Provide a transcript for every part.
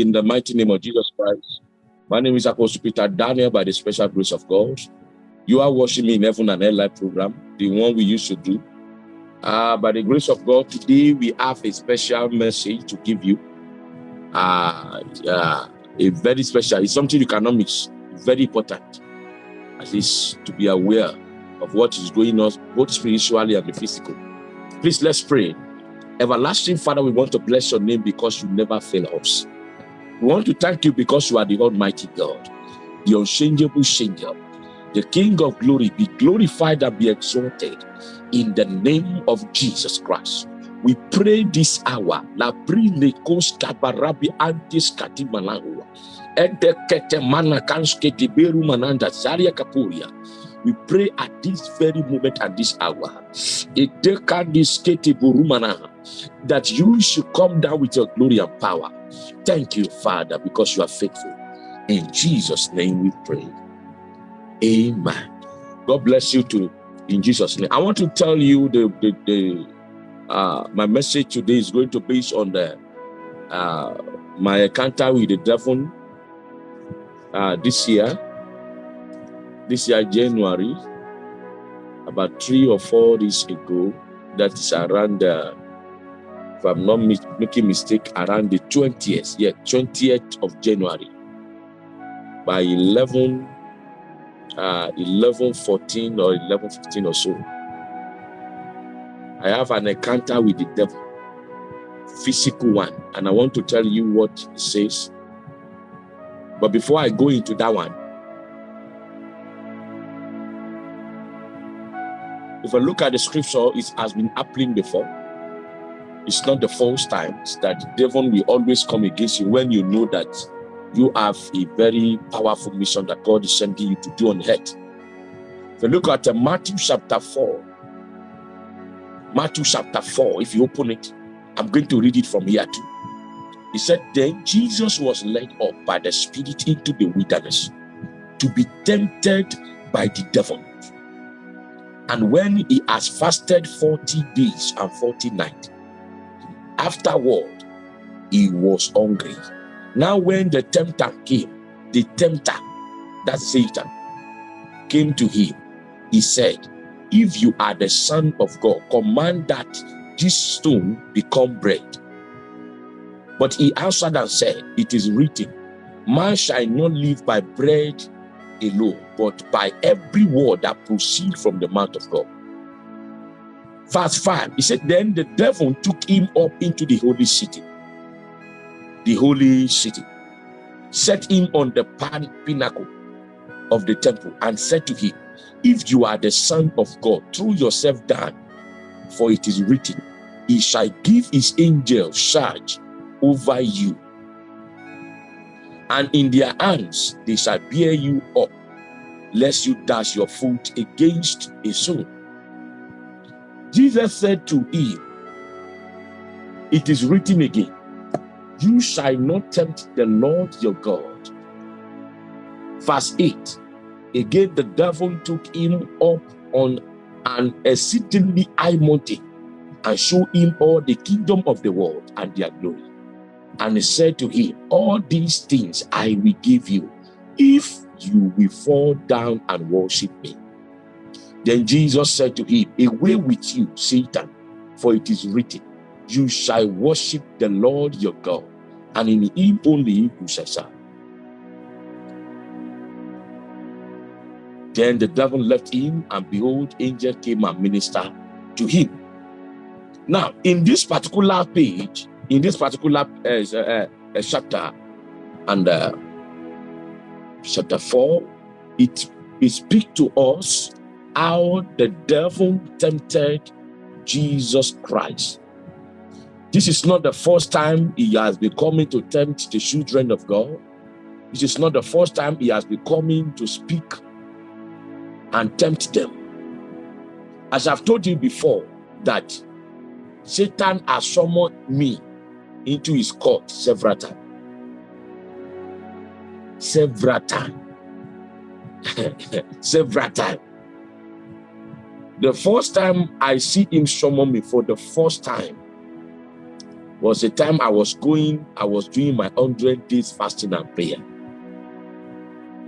in the mighty name of Jesus Christ. My name is Apostle Peter Daniel by the special grace of God. You are watching me in Heaven and Hell live program, the one we used to do. Uh, by the grace of God, today we have a special message to give you. Uh, uh, a very special, it's something you cannot miss, very important. At least to be aware of what is going on, both spiritually and the physical. Please, let's pray. Everlasting Father, we want to bless your name because you never fail us. We want to thank you because you are the Almighty God, the unchangeable changer, the King of glory. Be glorified and be exalted in the name of Jesus Christ. We pray this hour. La brille kabarabi antis katimalahu. Ede kete mana kanske tiberu mananda zaria kapuria. We pray at this very moment, at this hour, that you should come down with your glory and power. Thank you, Father, because you are faithful. In Jesus' name we pray. Amen. God bless you too. In Jesus' name. I want to tell you the, the, the uh, my message today is going to base on the uh, my encounter with the devil uh, this year this year, January, about three or four days ago, that is around, uh, if I'm not making mistake, around the 20th, yeah, 20th of January, by 11, uh, 11, 14 or 11, 15 or so, I have an encounter with the devil, physical one, and I want to tell you what it says. But before I go into that one, If I look at the scripture, it has been happening before. It's not the false times that devil will always come against you when you know that you have a very powerful mission that God is sending you to do on earth. If you look at uh, Matthew chapter 4, Matthew chapter 4, if you open it, I'm going to read it from here too. He said, Then Jesus was led up by the Spirit into the wilderness to be tempted by the devil. And when he has fasted 40 days and 40 nights, afterward, he was hungry. Now, when the tempter came, the tempter, that's Satan, came to him, he said, If you are the Son of God, command that this stone become bread. But he answered and said, It is written, Man shall not live by bread alone, but by every word that proceeds from the mouth of God. Verse 5, he said, Then the devil took him up into the holy city, the holy city, set him on the pinnacle of the temple, and said to him, If you are the Son of God, throw yourself down, for it is written, He shall give his angels charge over you and in their hands they shall bear you up, lest you dash your foot against a stone. Jesus said to him, It is written again, You shall not tempt the Lord your God. Verse 8 Again, the devil took him up on an exceedingly high mountain and showed him all the kingdom of the world and their glory and he said to him, All these things I will give you if you will fall down and worship me. Then Jesus said to him, Away with you, Satan, for it is written, You shall worship the Lord your God, and in him only you shall serve. Then the devil left him, and behold, angel came and ministered to him. Now, in this particular page, in this particular uh, uh, uh, chapter and uh, chapter 4 it, it speaks to us how the devil tempted jesus christ this is not the first time he has been coming to tempt the children of god this is not the first time he has been coming to speak and tempt them as i've told you before that satan has summoned me into his court several times. Several times. several times. The first time I see him summon me for the first time, was the time I was going, I was doing my 100 days fasting and prayer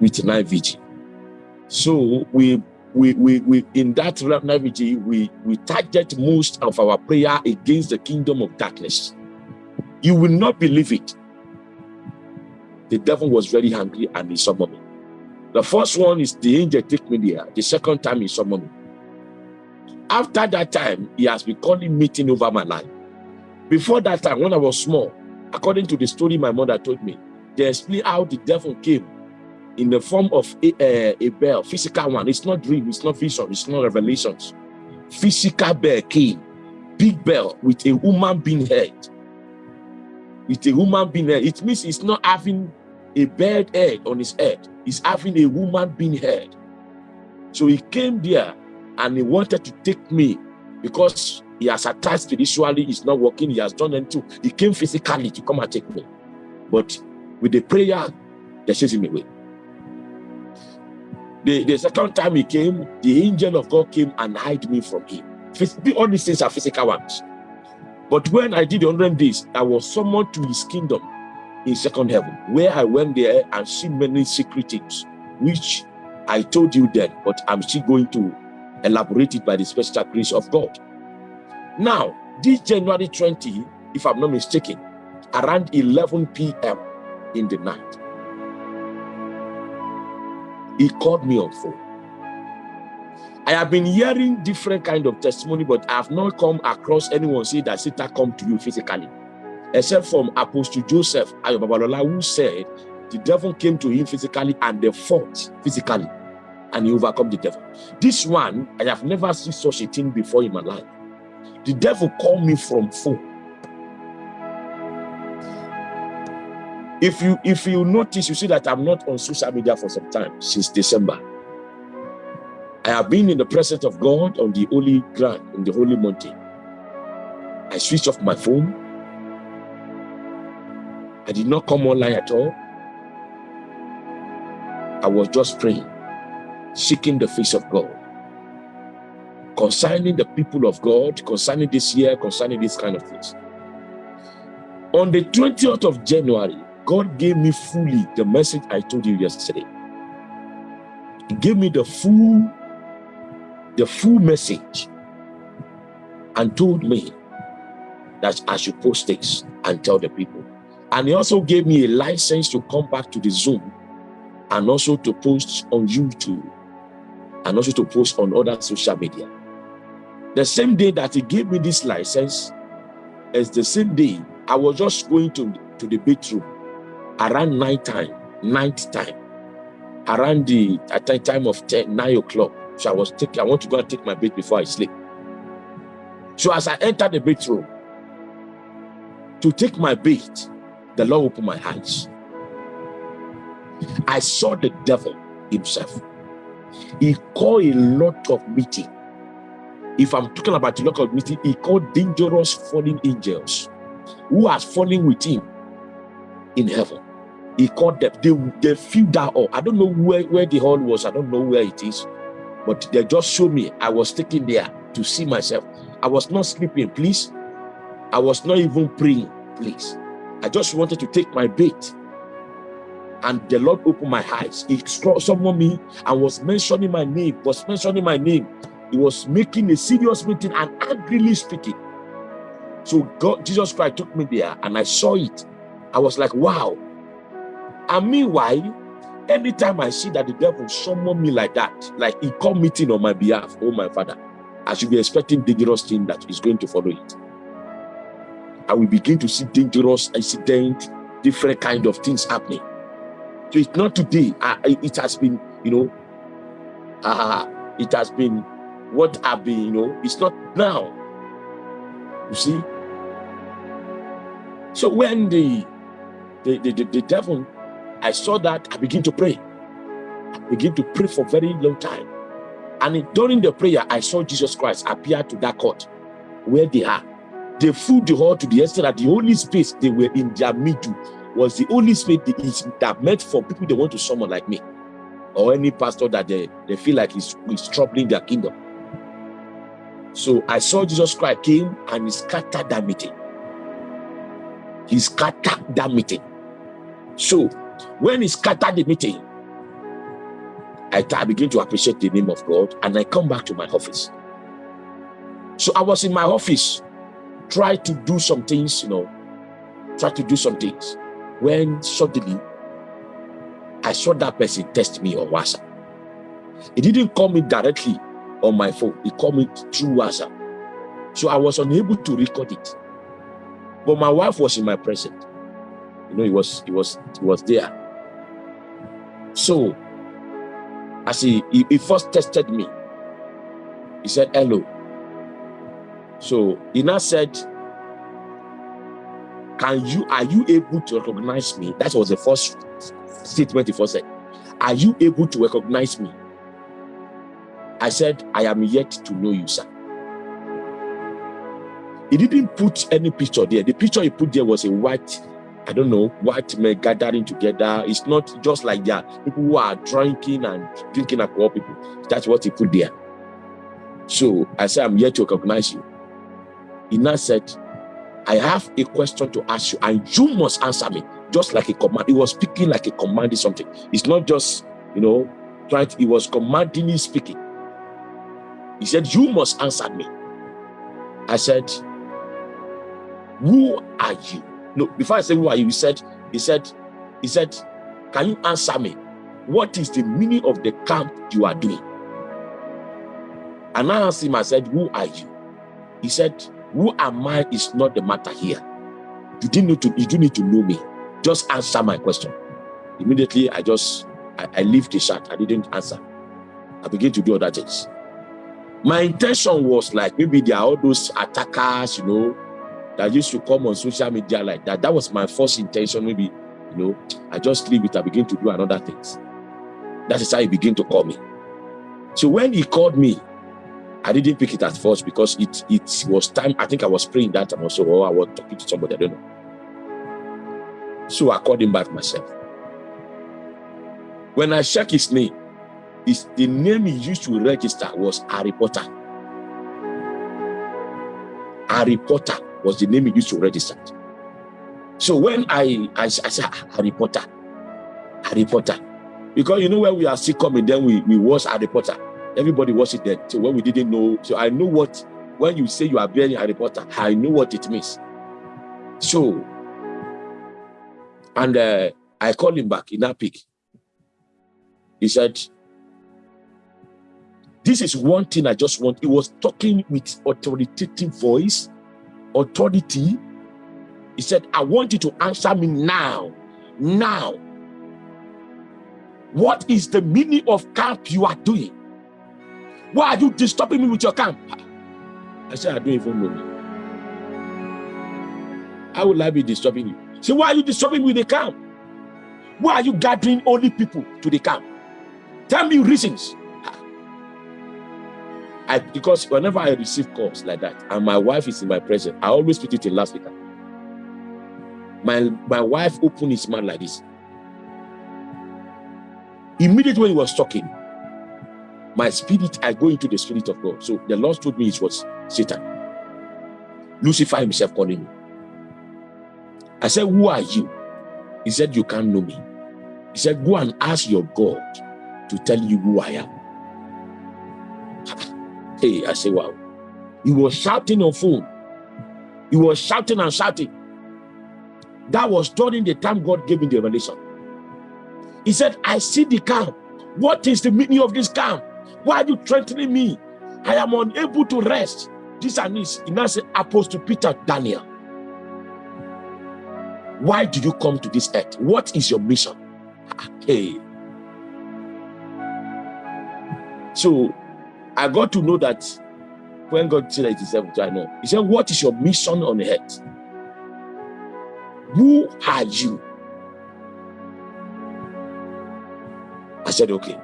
with night vigil. So we, we, we, we in that night vigil, we, we target most of our prayer against the kingdom of darkness. You will not believe it. The devil was very angry and he summoned me. The first one is the angel take me there. The second time he summoned me. After that time, he has been calling meeting over my life. Before that time, when I was small, according to the story my mother told me, they explain how the devil came in the form of a, a, a bell, physical one. It's not dream, it's not vision, it's not revelations. Physical bell came, big bell with a human being head. With a human being head. It means it's not having a bird head on his head is having a woman being heard. So he came there and he wanted to take me because he has attached spiritually, he's not working, he has done anything. He came physically to come and take me. But with the prayer, they chased him away. The, the second time he came, the angel of God came and hid me from him. All these things are physical ones. But when I did the 100 days, I was summoned to his kingdom in second heaven, where I went there and see many secret things, which I told you then, but I'm still going to elaborate it by the special grace of God. Now, this January 20, if I'm not mistaken, around 11 p.m. in the night, he called me on phone. I have been hearing different kind of testimony, but I have not come across anyone say that Satan come to you physically except from Apostle Joseph Ayo Babalola, who said the devil came to him physically and they fought physically and he overcome the devil. This one, I have never seen such a thing before in my life. The devil called me from phone. If you if you notice, you see that I'm not on social media for some time, since December. I have been in the presence of God on the holy ground, on the holy mountain. I switched off my phone. I did not come online at all. I was just praying, seeking the face of God. Concerning the people of God, concerning this year, concerning this kind of things. On the 20th of January, God gave me fully the message I told you yesterday. He gave me the full, the full message and told me that I should post this and tell the people. And he also gave me a license to come back to the Zoom and also to post on YouTube and also to post on other social media. The same day that he gave me this license is the same day I was just going to, to the bedroom around night time, night time, around the at the time of 10, 9 o'clock. So I was taking, I want to go and take my bed before I sleep. So as I entered the bedroom to take my bed, the Lord opened my eyes. I saw the devil himself. He called a lot of meeting. If I'm talking about a lot of meeting, he called dangerous fallen angels who are falling with him in heaven. He called them, they, they filled that hall. I don't know where, where the hall was, I don't know where it is, but they just showed me. I was taken there to see myself. I was not sleeping, please. I was not even praying, please. I just wanted to take my bait. And the Lord opened my eyes. He summoned me and was mentioning my name, was mentioning my name. He was making a serious meeting and angrily speaking. So God, Jesus Christ took me there and I saw it. I was like, wow. And meanwhile, anytime I see that the devil summon me like that, like he come meeting on my behalf, oh my father, I should be expecting dangerous thing that is going to follow it I will begin to see dangerous incident, different kind of things happening. So it's not today. Uh, it has been, you know, uh, it has been what I've been, you know, it's not now. You see? So when the the, the, the, the devil, I saw that, I begin to pray. I begin to pray for very long time. And during the prayer, I saw Jesus Christ appear to that court where they are they filled the hall to the extent that the only space they were in their middle was the only space that meant for people they want to summon like me or any pastor that they, they feel like is, is troubling their kingdom. So I saw Jesus Christ came and he scattered that meeting. he scattered that meeting. So when he scattered the meeting, I, I begin to appreciate the name of God and I come back to my office. So I was in my office, try to do some things, you know, try to do some things. When suddenly I saw that person test me on WhatsApp. He didn't call me directly on my phone. He called me through WhatsApp. So I was unable to record it. But my wife was in my presence. You know, he was, he was, he was there. So as he, he, he first tested me, he said, hello. So he now said, can you, are you able to recognize me? That was the first statement he first said. Are you able to recognize me? I said, I am yet to know you, sir. He didn't put any picture there. The picture he put there was a white, I don't know, white men gathering together. It's not just like that. People who are drinking and drinking alcohol people. That's what he put there. So I said, I'm yet to recognize you. He now said, I have a question to ask you and you must answer me just like a command. He was speaking like a commanding something. It's not just, you know, trying to, he was commanding speaking. He said, you must answer me. I said, who are you? No, before I said, who are you? He said, he said, he said, can you answer me? What is the meaning of the camp you are doing? And I asked him, I said, who are you? He said, who am I is not the matter here. You didn't need to, you do need to know me. Just answer my question. Immediately, I just, I, I leave the chat. I didn't answer. I begin to do other things my intention was like maybe there are all those attackers you know that used to come on social media like that that was my first intention maybe you know i just leave it i begin to do another things that is how he began to call me so when he called me i didn't pick it at first because it it was time i think i was praying that time also or i was talking to somebody i don't know so i called him back myself when i check his name is the name he used to register was Harry Potter. Harry Potter was the name he used to register. So when I, I, I said ah, Harry Potter, Harry Potter, because you know when we are still coming, then we, we watch Harry Potter. Everybody watched it then. So when we didn't know, so I know what, when you say you are bearing Harry Potter, I know what it means. So, and uh, I called him back in that pick. He said, this is one thing I just want. He was talking with authoritative voice, authority. He said, I want you to answer me now. Now. What is the meaning of camp you are doing? Why are you disturbing me with your camp? I said, I don't even know. How will I be disturbing you? So why are you disturbing me with the camp? Why are you gathering only people to the camp? Tell me reasons. I, because whenever I receive calls like that and my wife is in my presence, I always put it in loudspeaker. My, my wife opened his mouth like this. Immediately when he was talking, my spirit, I go into the spirit of God. So the Lord told me it was Satan. Lucifer himself calling me. I said, who are you? He said, you can't know me. He said, go and ask your God to tell you who I am. Hey, I said, wow. He was shouting on phone. He was shouting and shouting. That was during the time God gave me the revelation. He said, I see the camp. What is the meaning of this camp? Why are you threatening me? I am unable to rest. This and this. He now Apostle Peter Daniel. Why do you come to this earth? What is your mission? Hey. So I got to know that when God said it is to, I know. He said, what is your mission on earth? Who are you? I said, okay.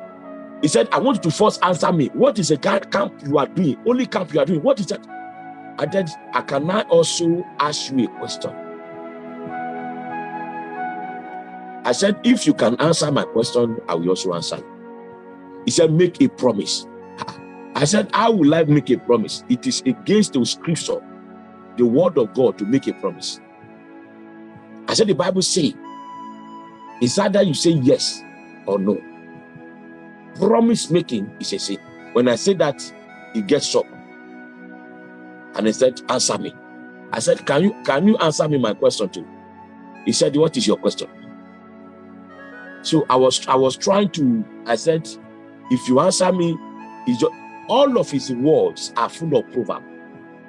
He said, I want you to first answer me. What is a camp you are doing? Only camp you are doing. What is that? I said, I can I also ask you a question? I said, if you can answer my question, I will also answer He said, make a promise. I said, how will I make a promise? It is against the scripture, the word of God to make a promise. I said the Bible say it's either you say yes or no. Promise making is a sin. When I say that, he gets up And he said, answer me. I said, can you can you answer me my question too? He said, what is your question? So I was I was trying to, I said, if you answer me, just, all of his words are full of proverb.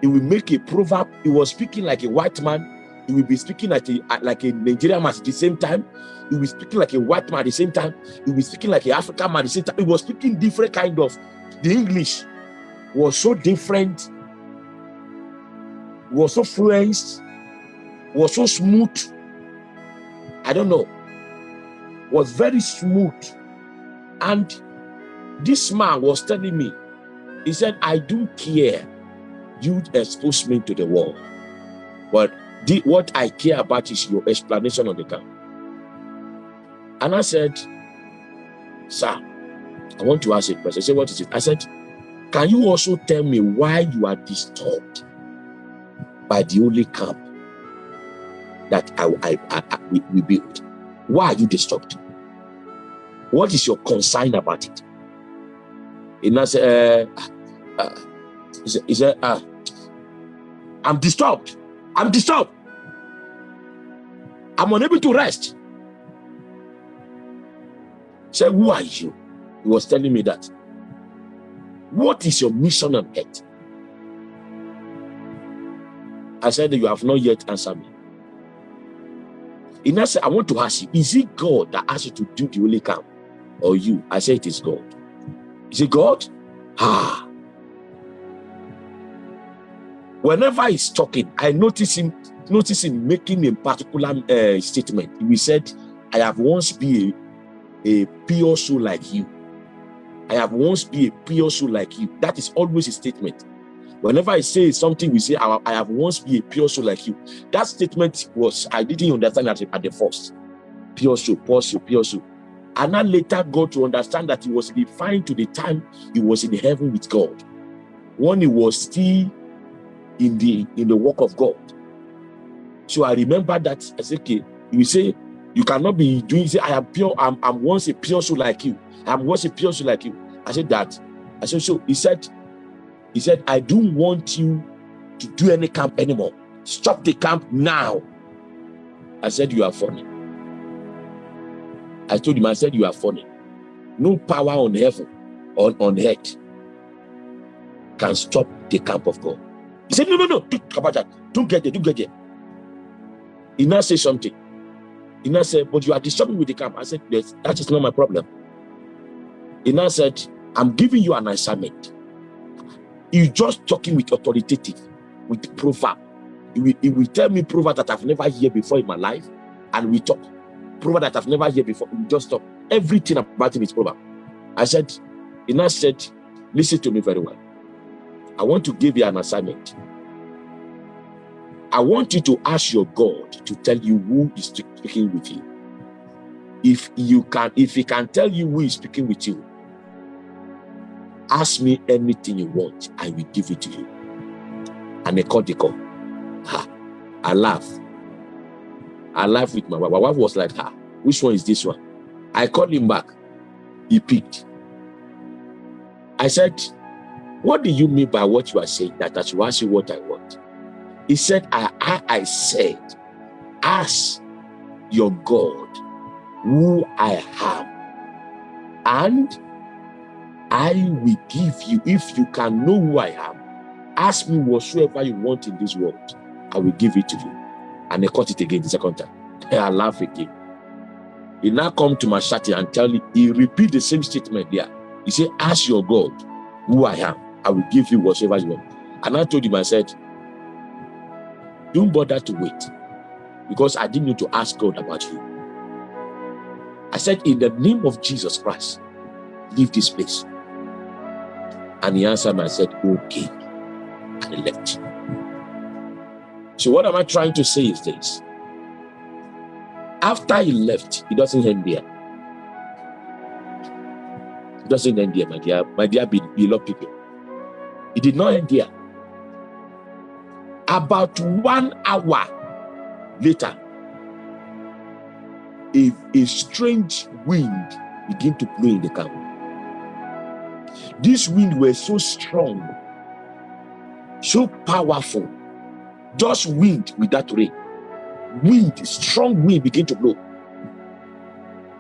He will make a proverb. He was speaking like a white man. He will be speaking like a like a Nigerian man at the same time. He will be speaking like a white man at the same time. He will be speaking like an African man at the same time. He was speaking different kind of. The English was so different. Was so fluent. Was so smooth. I don't know. Was very smooth. And this man was telling me, he said, I don't care. You expose me to the world. But the, what I care about is your explanation on the camp. And I said, Sir, I want to ask a question. I said, What is it? I said, Can you also tell me why you are disturbed by the only camp that I, I, I, I we, we built? Why are you disturbed? What is your concern about it? And I said, uh, uh, he said uh, I'm disturbed. I'm disturbed. I'm unable to rest. Say, who are you? He was telling me that. What is your mission on earth? I said, you have not yet answered me. And I said, I want to ask you, is it God that asked you to do the holy camp? Or you? I said, it is God. Is it God? Ah. Whenever he's talking, I notice him, notice him making a particular uh, statement. He said, I have once been a, a pure soul like you. I have once been a pure soul like you. That is always a statement. Whenever I say something, we say, I, I have once been a pure soul like you. That statement was, I didn't understand at, at the first. Pure soul, pure soul, pure soul. And I later got to understand that he was refined to the time he was in heaven with God. When he was still in the in the work of God. So I remember that I said, okay, you say you cannot be doing say I am pure, I'm, I'm once a pure soul like you. I'm once a pure soul like you. I said that. I said, so he said, he said, I don't want you to do any camp anymore. Stop the camp now. I said, you are funny. I told him, I said, you are funny. No power on heaven, on, on earth can stop the camp of God. He said, no, no, no, don't about that. Don't get there, don't get there. He now said something. He now said, but you are disturbing with the camp. I said, yes, that is not my problem. He now said, I'm giving you an assignment. You just talking with authoritative, with proverb. He will, he will tell me proverb that I've never heard before in my life, and we talk. Proverb that I've never heard before. We just talk. Everything about him is proverb. I said, he now said, listen to me very well. I want to give you an assignment. I want you to ask your God to tell you who is speaking with you. If you can, if he can tell you who is speaking with you, ask me anything you want, I will give it to you. And call. Ha, I laugh. I laugh with my wife. My wife was like, ha, which one is this one? I called him back. He picked. I said, what do you mean by what you are saying? That I should ask you what I want. He said, I, I, I said, ask your God who I am, and I will give you, if you can know who I am, ask me whatsoever you want in this world, I will give it to you. And they caught it again the second time. I laugh again. He now come to my shati and tell me, he repeat the same statement there. He said, ask your God who I am. I will give you whatever you want. And I told him, I said, don't bother to wait because I didn't need to ask God about you. I said, in the name of Jesus Christ, leave this place. And he answered and said, okay. And he left. So what am I trying to say is this. After he left, he doesn't end there. He doesn't end there, my dear, my dear beloved people. It did not end here. About one hour later, a, a strange wind began to blow in the camp. This wind was so strong, so powerful, just wind without rain. Wind, strong wind began to blow.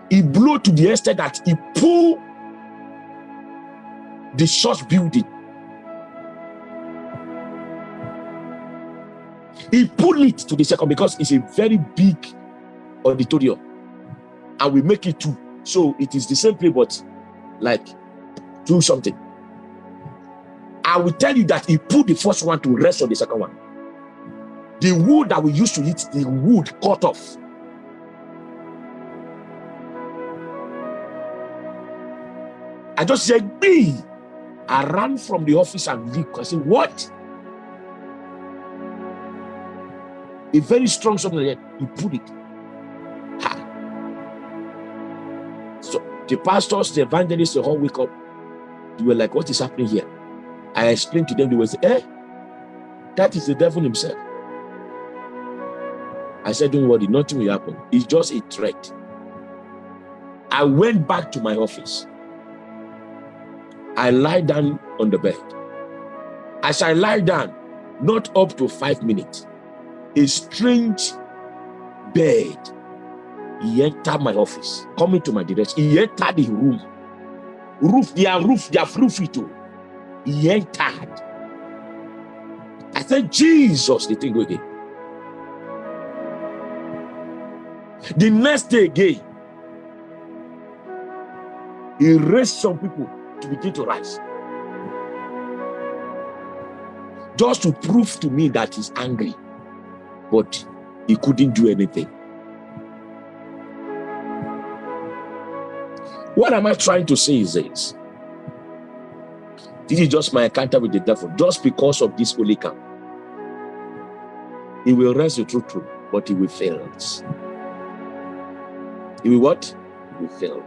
It blew to the extent that it pulled the church building. He pulled it to the second because it's a very big auditorium and we make it two. So it is the same place, but like do something. I will tell you that he put the first one to rest on the second one. The wood that we used to eat, the wood cut off. I just said, me. I ran from the office and leave. I said, what? A very strong something like that. He put it. So the pastors, the evangelists, the whole wake up. They were like, what is happening here? I explained to them, they were say, eh, that is the devil himself. I said, don't worry, nothing will happen. It's just a threat. I went back to my office. I lie down on the bed. As I lie down, not up to five minutes, a strange bed he entered my office, coming to my direction. He entered the room. Roof, their roof, their roof it. Oh. He entered. I said, Jesus, the thing again. The next day again, he raised some people to begin to rise. Just to prove to me that he's angry. But he couldn't do anything. What am I trying to say is this? This is just my encounter with the devil, just because of this holy camp. He will rest the truth but he will fail. He will what? He will fail.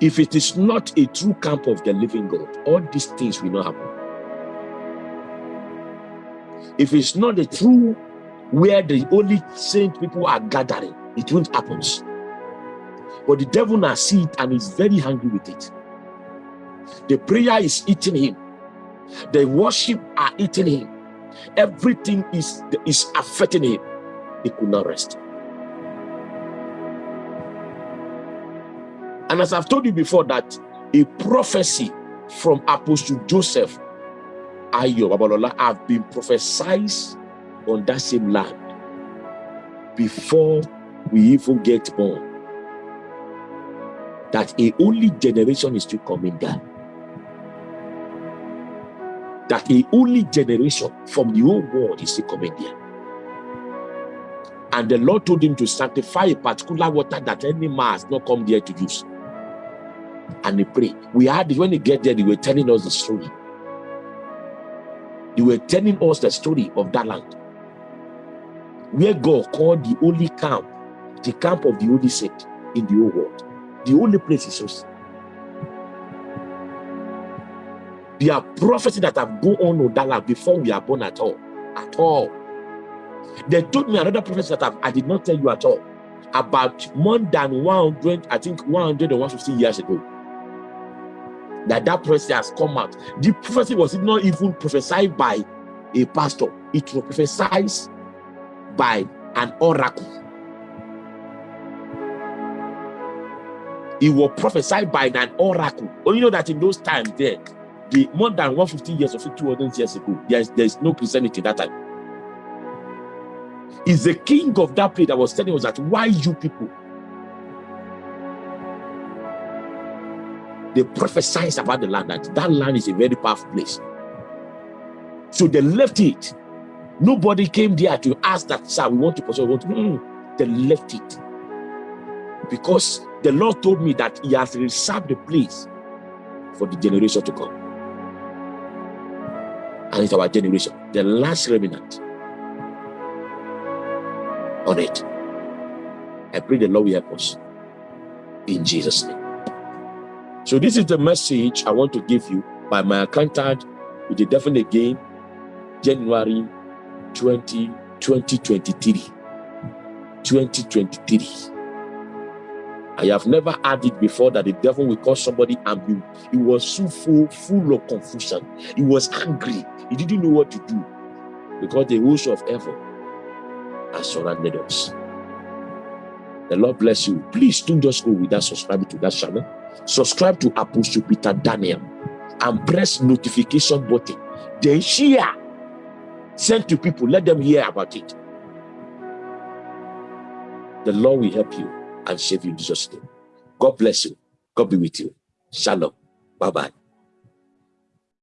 If it is not a true camp of the living God, all these things will not happen. If it's not a true where the only saint people are gathering, it won't happen. But the devil now see it and is very angry with it. The prayer is eating him. The worship are eating him. Everything is, is affecting him. He could not rest. And as I've told you before that a prophecy from Apostle Joseph Ayo Babalola have been prophesied on that same land before we even get born that a only generation is still coming down. That a only generation from the whole world is still coming there. And the Lord told him to sanctify a particular water that any man has not come there to use. And he prayed. We had it when they get there, they were telling us the story. They were telling us the story of that land. Where God called the only camp, the camp of the only saint in the whole world. The only place is yours. There are prophecies that have gone on land before we are born at all. At all. They told me another prophecy that I, I did not tell you at all. About more than 100, I think 150 years ago. That that prophecy has come out. The prophecy was not even prophesied by a pastor. It was prophesied by an oracle. It was prophesied by an oracle. You know that in those times there, the more than 150 years or 200 years ago, there's there's no Christianity that time. Is the king of that place that was telling us that why you people they prophesied about the land that that land is a very powerful place. So they left it. Nobody came there to ask that, sir, we want to pursue. Want to, mm, they left it because the Lord told me that he has reserved the place for the generation to come. And it's our generation, the last remnant on it. I pray the Lord will help us in Jesus' name. So this is the message I want to give you by my accountant with the definite again, January 20, 2023. 2023. I have never had it before that the devil will call somebody and he was so full, full of confusion. He was angry. He didn't know what to do because the host of heaven has surrounded us. The Lord bless you. Please don't just go without subscribing to that channel. Subscribe to Apostle Peter Daniel and press notification button. Then share. Send to people. Let them hear about it. The Lord will help you and save you in Jesus' name. God bless you. God be with you. Shalom. Bye-bye.